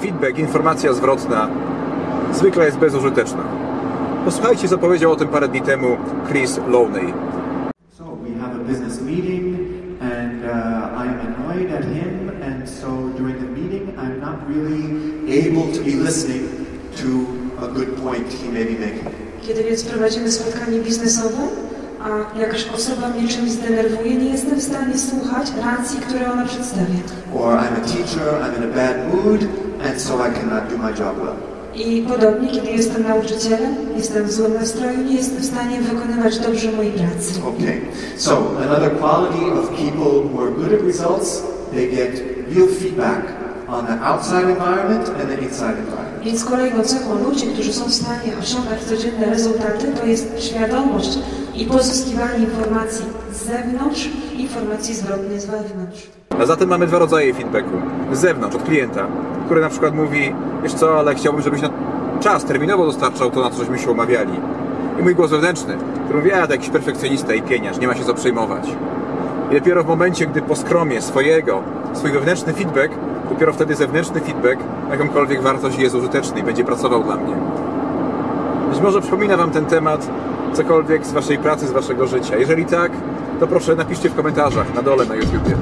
feedback, informacja zwrotna zwykle jest bezużyteczna. Posłuchajcie, co powiedział o tym parę dni temu Chris Lowney. So we have a business meeting, and uh, I am annoyed at him, and so during the meeting, I'm not really able to be listening to a good point he may be making. Kiedy więc prowadzimy spotkanie biznesowe, a jakaś osoba mnie czymś zdenerwuje, nie jestem w stanie słuchać racji, które ona przedstawia. Or I'm a teacher, I'm in a bad mood, and so I cannot do my job well. I podobnie, kiedy jestem nauczycielem, jestem w złym nastroju, nie jestem w stanie wykonywać dobrze mojej pracy. Okay, so another quality of people who are good at results, they get real feedback on the outside environment and the inside environment. Więc kolejną cechą ludzi, którzy są w stanie osiągać codzienne rezultaty, to jest świadomość i pozyskiwanie informacji z zewnątrz, informacji zwrotnej z wewnątrz. A zatem mamy dwa rodzaje feedbacku. Z zewnątrz, od klienta, który na przykład mówi, wiesz co, ale chciałbym, żebyś na czas terminowo dostarczał to, na co żeśmy się umawiali. I mój głos wewnętrzny, który mówi, a to jakiś perfekcjonista i pieniarz, nie ma się co przejmować. I dopiero w momencie, gdy poskromie swojego, swój wewnętrzny feedback, dopiero wtedy zewnętrzny feedback jakąkolwiek wartość jest użyteczny i będzie pracował dla mnie. Być może przypomina Wam ten temat cokolwiek z Waszej pracy, z Waszego życia. Jeżeli tak, to proszę napiszcie w komentarzach na dole na YouTubie.